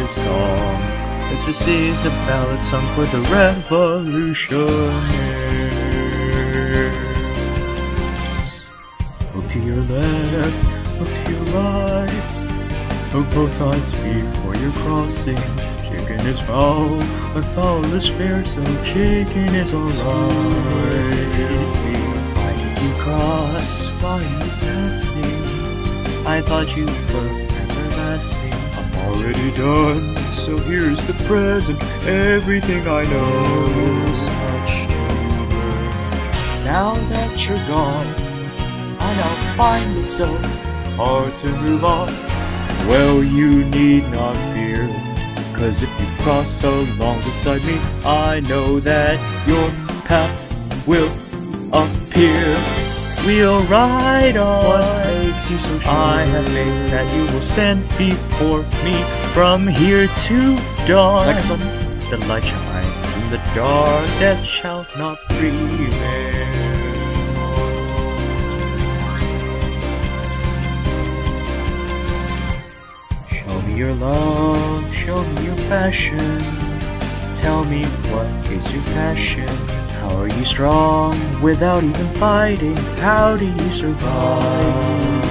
his song. This is a ballad song for the revolutionaries. Look to your left, look to your right. Look both sides before you're crossing. Chicken is foul, but foul is fair, so chicken is alright. Did you cross? Are you passing? I thought you were everlasting. Already done, so here's the present. Everything I know is much to learn. Now that you're gone, I now find it so hard to move on. Well, you need not fear, cause if you cross along beside me, I know that your path will appear. We'll ride on. Makes you so sure? I have faith that you will stand before me from here to dawn. Like a sun, the light shines in the dark that shall not prevail. Show me your love, show me your passion. Tell me what is your passion? How are you strong without even fighting? How do you survive?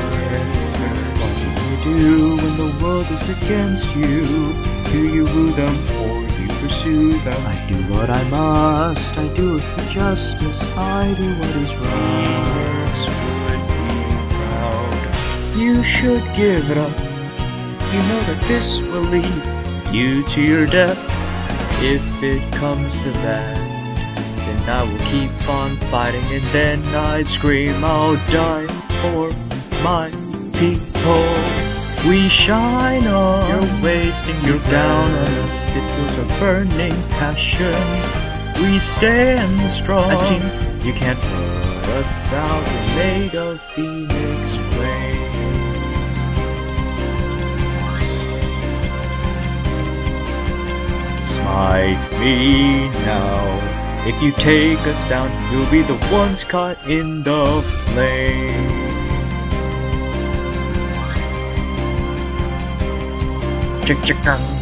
Answers. What do you do when the world is against you? Do you woo them or you pursue them? I do what I must, I do it for justice, I do what is right. would be proud. You should give it up. You know that this will lead you to your death. If it comes to that, then I will keep on fighting and then I scream, I'll die for my people. We shine on. You're wasting your down on us. It feels a burning passion. We stand strong. As a team, you can't put us out. We're made of phoenix flame. Smite me now. If you take us down, you'll be the ones caught in the flame. Chick chicken.